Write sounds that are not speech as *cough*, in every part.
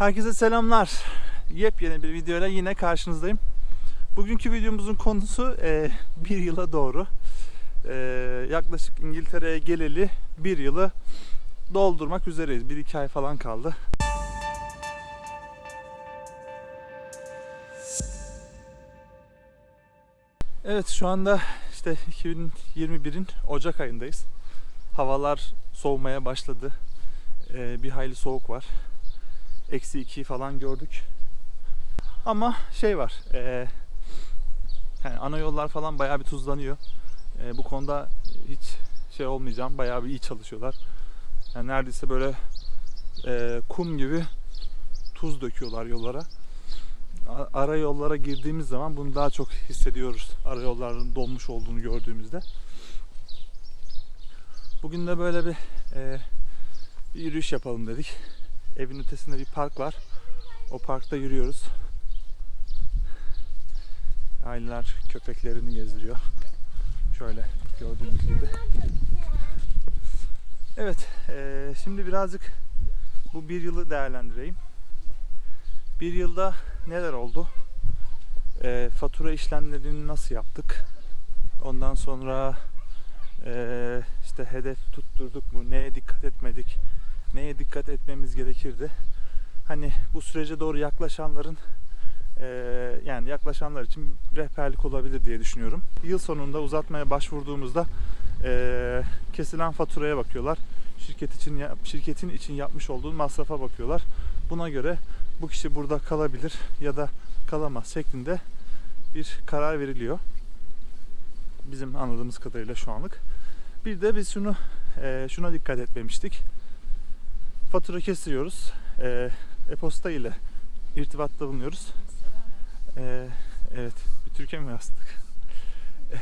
Herkese selamlar. Yepyeni bir videoyla yine karşınızdayım. Bugünkü videomuzun konusu e, bir yıla doğru. E, yaklaşık İngiltere'ye geleli bir yılı doldurmak üzereyiz. Bir iki ay falan kaldı. Evet şu anda işte 2021'in Ocak ayındayız. Havalar soğumaya başladı. E, bir hayli soğuk var. Eksi 2'yi falan gördük. Ama şey var. E, yani ana yollar falan bayağı bir tuzlanıyor. E, bu konuda hiç şey olmayacağım. Bayağı bir iyi çalışıyorlar. Yani neredeyse böyle e, kum gibi tuz döküyorlar yollara. Ara yollara girdiğimiz zaman bunu daha çok hissediyoruz. Ara yolların dolmuş olduğunu gördüğümüzde. Bugün de böyle bir, e, bir yürüyüş yapalım dedik. Evin ötesinde bir park var. O parkta yürüyoruz. Aileler köpeklerini gezdiriyor. Şöyle gördüğünüz gibi. Evet, eee, şimdi birazcık bu bir yılı değerlendireyim. Bir yılda neler oldu? Eee, fatura işlemlerini nasıl yaptık? Ondan sonra eee, işte hedef tutturduk mu? Neye dikkat etmedik? Dikkat etmemiz gerekirdi? Hani bu sürece doğru yaklaşanların eee, yani yaklaşanlar için rehberlik olabilir diye düşünüyorum. Yıl sonunda uzatmaya başvurduğumuzda eee, kesilen faturaya bakıyorlar. Şirket için şirketin için yapmış olduğu masrafa bakıyorlar. Buna göre bu kişi burada kalabilir ya da kalamaz şeklinde bir karar veriliyor. Bizim anladığımız kadarıyla şu anlık. Bir de biz şunu eee, şuna dikkat etmemiştik. Fatura kesiyoruz. Eee, e-posta ile irtibatta bulunuyoruz. Ee, evet, bir Türkiye mi yazdık? *laughs*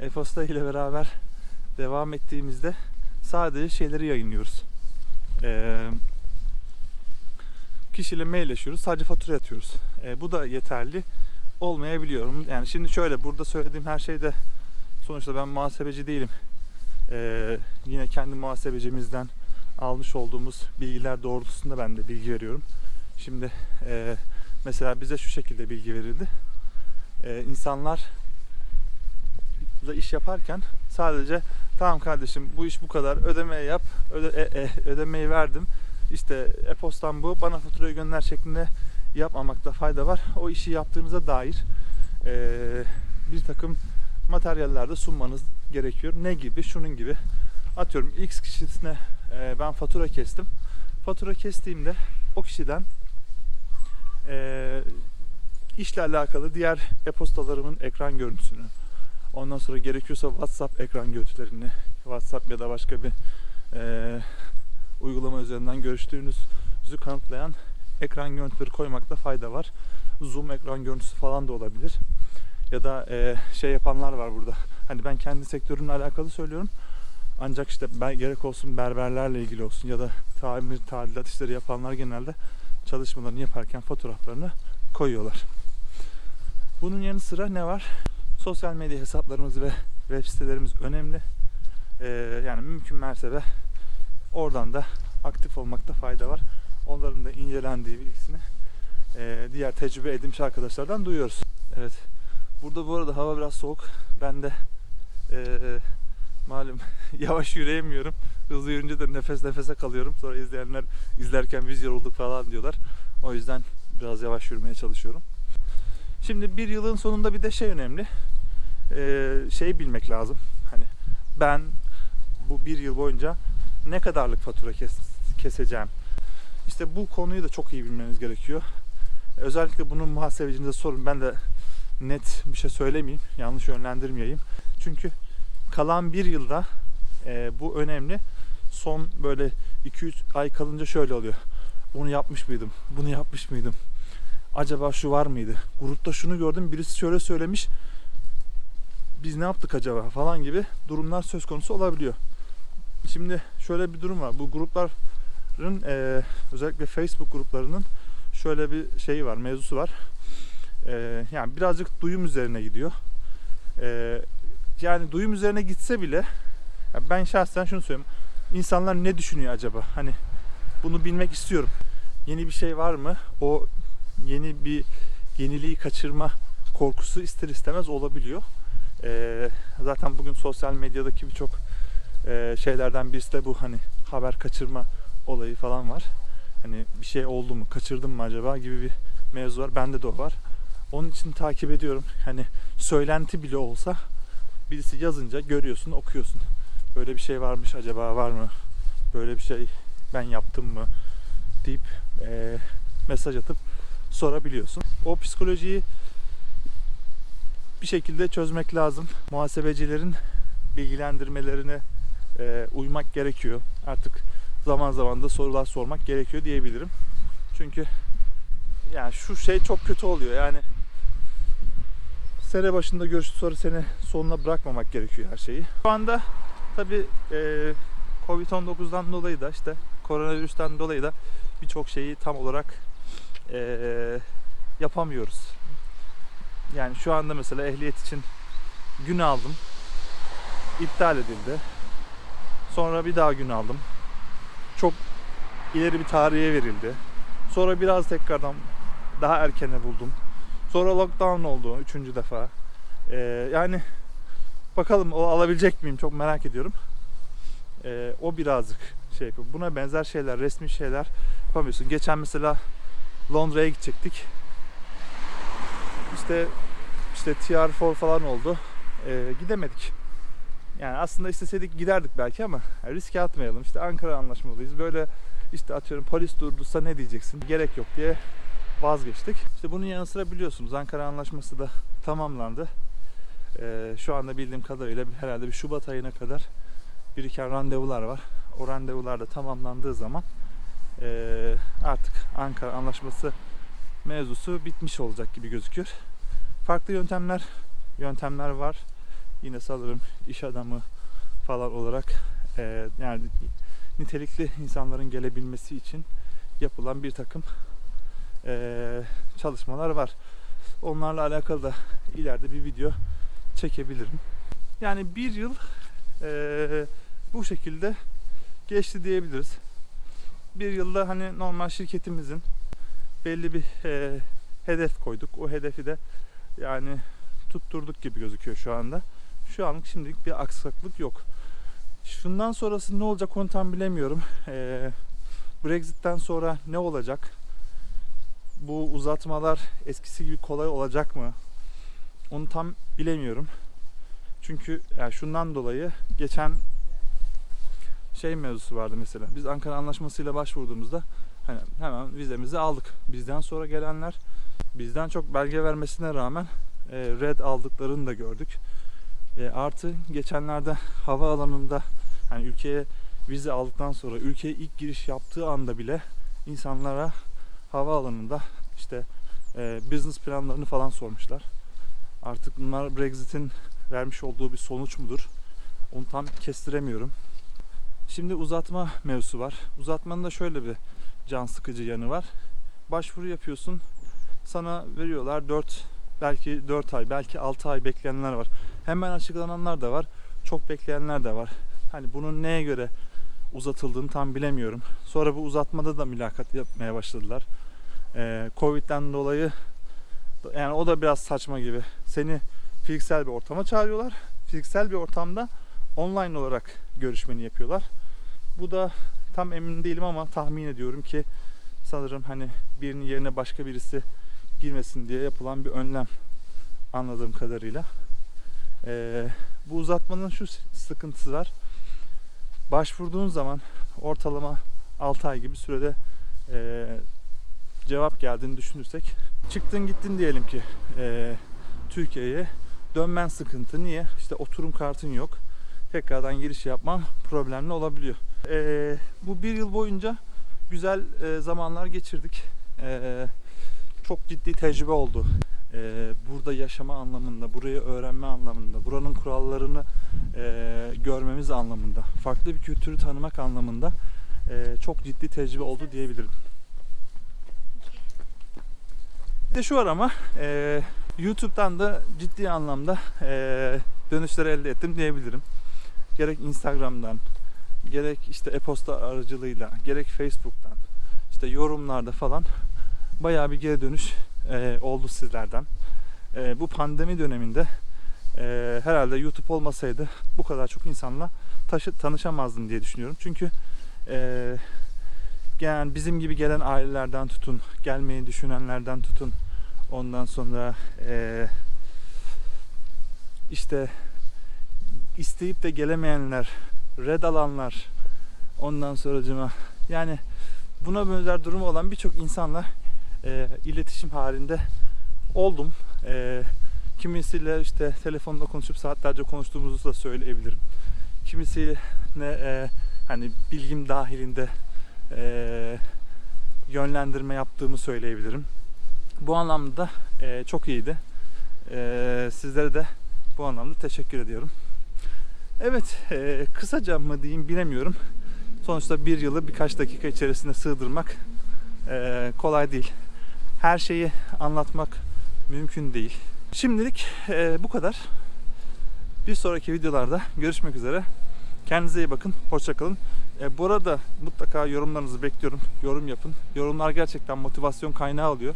E-posta ile beraber devam ettiğimizde sadece şeyleri yayınlıyoruz. Ee, kişiyle mailleşiyoruz, sadece fatura atıyoruz. Ee, bu da yeterli olmayabiliyor. Yani şimdi şöyle, burada söylediğim her şeyde sonuçta ben muhasebeci değilim. Ee, yine kendi muhasebecimizden almış olduğumuz bilgiler doğrultusunda ben de bilgi veriyorum. Şimdi eee Mesela bize şu şekilde bilgi verildi. Ee, insanlar iş yaparken sadece tamam kardeşim bu iş bu kadar ödemeyi yap öde, e- e- ödemeyi verdim işte e-postan bu bana faturayı gönder şeklinde yapmamakta fayda var. O işi yaptığınıza dair ee, bir takım materyaller de sunmanız gerekiyor. Ne gibi? Şunun gibi. Atıyorum X kişisine ee, ben fatura kestim. Fatura kestiğimde o kişiden e, işle alakalı diğer e-postalarımın ekran görüntüsünü, ondan sonra gerekiyorsa WhatsApp ekran görüntülerini, WhatsApp ya da başka bir e, uygulama üzerinden görüştüğünüzü kanıtlayan ekran görüntüleri koymakta fayda var. Zoom ekran görüntüsü falan da olabilir. Ya da e, şey yapanlar var burada. Hani ben kendi sektörümle alakalı söylüyorum. Ancak işte ben gerek olsun berberlerle ilgili olsun ya da tamir, tadilat işleri yapanlar genelde çalışmalarını yaparken fotoğraflarını koyuyorlar. Bunun yanı sıra ne var? Sosyal medya hesaplarımız ve web sitelerimiz önemli. Ee, yani mümkün mertebe oradan da aktif olmakta fayda var. Onların da incelendiği bilgisini e, diğer tecrübe edinmiş arkadaşlardan duyuyoruz. Evet. Burada bu arada hava biraz soğuk. Ben de e, malum *laughs* yavaş yürüyemiyorum. Hızlı yürünce de nefes nefese kalıyorum. Sonra izleyenler izlerken biz yorulduk falan diyorlar. O yüzden biraz yavaş yürümeye çalışıyorum. Şimdi bir yılın sonunda bir de şey önemli. Ee, şey bilmek lazım. Hani ben bu bir yıl boyunca ne kadarlık fatura kes, keseceğim. İşte bu konuyu da çok iyi bilmeniz gerekiyor. Özellikle bunun muhasebecinize sorun. Ben de net bir şey söylemeyeyim. Yanlış yönlendirmeyeyim. Çünkü kalan bir yılda e, bu önemli. Son böyle 2-3 ay kalınca şöyle oluyor. Bunu yapmış mıydım? Bunu yapmış mıydım? Acaba şu var mıydı? Grupta şunu gördüm. Birisi şöyle söylemiş. Biz ne yaptık acaba falan gibi durumlar söz konusu olabiliyor. Şimdi şöyle bir durum var. Bu grupların e, özellikle Facebook gruplarının şöyle bir şeyi var, mevzusu var. E, yani birazcık duyum üzerine gidiyor. E, yani duyum üzerine gitse bile ben şahsen şunu söyleyeyim. İnsanlar ne düşünüyor acaba? Hani bunu bilmek istiyorum. yeni bir şey var mı? O yeni bir yeniliği kaçırma korkusu ister istemez olabiliyor. Ee, zaten bugün sosyal medyadaki birçok e, şeylerden birisi de bu hani haber kaçırma olayı falan var. Hani bir şey oldu mu, kaçırdım mı acaba gibi bir mevzu var. Bende de o var. Onun için takip ediyorum. Hani söylenti bile olsa birisi yazınca görüyorsun, okuyorsun. Böyle bir şey varmış acaba var mı? Böyle bir şey ben yaptım mı? deyip e, mesaj atıp sorabiliyorsun. O psikolojiyi bir şekilde çözmek lazım. Muhasebecilerin bilgilendirmelerine e, uymak gerekiyor. Artık zaman zaman da sorular sormak gerekiyor diyebilirim. Çünkü yani şu şey çok kötü oluyor. Yani sene başında görüştü sonra sene sonuna bırakmamak gerekiyor her şeyi. Şu anda tabi e, Covid-19'dan dolayı da işte koronavirüsten dolayı da birçok şeyi tam olarak e, yapamıyoruz. Yani şu anda mesela ehliyet için gün aldım. iptal edildi. Sonra bir daha gün aldım. Çok ileri bir tarihe verildi. Sonra biraz tekrardan daha erkene buldum. Sonra lockdown oldu üçüncü defa. Ee, yani bakalım o alabilecek miyim çok merak ediyorum. Ee, o birazcık şey yapıyor. Buna benzer şeyler, resmi şeyler yapamıyorsun. Geçen mesela Londra'ya gidecektik. İşte işte TR4 falan oldu. Ee, gidemedik. Yani aslında isteseydik giderdik belki ama riske atmayalım. İşte Ankara anlaşmalıyız. Böyle işte atıyorum polis durdursa ne diyeceksin? Gerek yok diye vazgeçtik. İşte bunun yanı sıra biliyorsunuz Ankara Anlaşması da tamamlandı. Ee, şu anda bildiğim kadarıyla herhalde bir Şubat ayına kadar biriken randevular var. O randevular da tamamlandığı zaman ee, artık Ankara Anlaşması mevzusu bitmiş olacak gibi gözüküyor. Farklı yöntemler yöntemler var. Yine sanırım iş adamı falan olarak ee, yani nitelikli insanların gelebilmesi için yapılan bir takım ee, çalışmalar var. Onlarla alakalı da ileride bir video çekebilirim. Yani bir yıl ee, bu şekilde geçti diyebiliriz. Bir yılda hani normal şirketimizin belli bir e, hedef koyduk. O hedefi de yani tutturduk gibi gözüküyor şu anda. Şu anlık şimdilik bir aksaklık yok. Şundan sonrası ne olacak onu tam bilemiyorum. E, Brexit'ten sonra ne olacak? Bu uzatmalar eskisi gibi kolay olacak mı? Onu tam bilemiyorum. Çünkü yani şundan dolayı geçen şey mevzusu vardı mesela. Biz Ankara Anlaşması'yla başvurduğumuzda hani hemen vizemizi aldık. Bizden sonra gelenler bizden çok belge vermesine rağmen e, red aldıklarını da gördük. E, artı geçenlerde havaalanında hani ülkeye vize aldıktan sonra ülkeye ilk giriş yaptığı anda bile insanlara havaalanında işte e, business planlarını falan sormuşlar. Artık bunlar Brexit'in vermiş olduğu bir sonuç mudur? Onu tam kestiremiyorum. Şimdi uzatma mevzusu var. Uzatmanın da şöyle bir can sıkıcı yanı var. Başvuru yapıyorsun. Sana veriyorlar 4 belki 4 ay, belki 6 ay bekleyenler var. Hemen açıklananlar da var. Çok bekleyenler de var. Hani bunun neye göre uzatıldığını tam bilemiyorum. Sonra bu uzatmada da mülakat yapmaya başladılar. Ee, Covid'den dolayı yani o da biraz saçma gibi. Seni fiziksel bir ortama çağırıyorlar. Fiziksel bir ortamda online olarak görüşmeni yapıyorlar. Bu da tam emin değilim ama tahmin ediyorum ki sanırım hani birinin yerine başka birisi girmesin diye yapılan bir önlem anladığım kadarıyla. Ee, bu uzatmanın şu sıkıntısı var. Başvurduğun zaman ortalama 6 ay gibi sürede e, cevap geldiğini düşünürsek çıktın gittin diyelim ki e, Türkiye'ye dönmen sıkıntı. Niye? İşte oturum kartın yok. Tekrardan giriş yapman problemli olabiliyor. E, bu bir yıl boyunca güzel e, zamanlar geçirdik. E, çok ciddi tecrübe oldu. E, burada yaşama anlamında, burayı öğrenme anlamında, buranın kurallarını e, görmemiz anlamında, farklı bir kültürü tanımak anlamında e, çok ciddi tecrübe oldu diyebilirim. Bir de şu var ama e, YouTube'dan da ciddi anlamda e, dönüşler elde ettim diyebilirim. Gerek Instagram'dan, gerek işte e-posta aracılığıyla, gerek Facebook'tan, işte yorumlarda falan bayağı bir geri dönüş e, oldu sizlerden. E, bu pandemi döneminde e, herhalde YouTube olmasaydı bu kadar çok insanla taşı, tanışamazdım diye düşünüyorum. Çünkü e, yani bizim gibi gelen ailelerden tutun, gelmeyi düşünenlerden tutun, ondan sonra e, işte isteyip de gelemeyenler, red alanlar, ondan sonracıma yani buna benzer durumu olan birçok insanla e, iletişim halinde oldum. E, kimisiyle işte telefonda konuşup saatlerce konuştuğumuzu da söyleyebilirim. Kimisiyle e, hani bilgim dahilinde e, yönlendirme yaptığımı söyleyebilirim. Bu anlamda e, çok iyiydi. E, sizlere de bu anlamda teşekkür ediyorum. Evet, e, kısaca mı diyeyim bilemiyorum. Sonuçta bir yılı birkaç dakika içerisinde sığdırmak e, kolay değil. Her şeyi anlatmak mümkün değil. Şimdilik e, bu kadar. Bir sonraki videolarda görüşmek üzere. Kendinize iyi bakın. Hoşçakalın. E, bu arada mutlaka yorumlarınızı bekliyorum. Yorum yapın. Yorumlar gerçekten motivasyon kaynağı oluyor.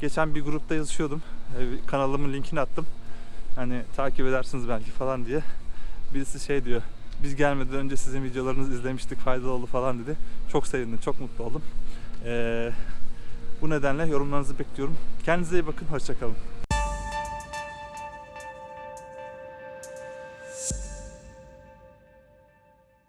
Geçen bir grupta yazışıyordum. E, kanalımın linkini attım. Hani takip edersiniz belki falan diye. Birisi şey diyor. Biz gelmeden önce sizin videolarınızı izlemiştik. Faydalı oldu falan dedi. Çok sevindim. Çok mutlu oldum. E, bu nedenle yorumlarınızı bekliyorum. Kendinize iyi bakın. Hoşçakalın.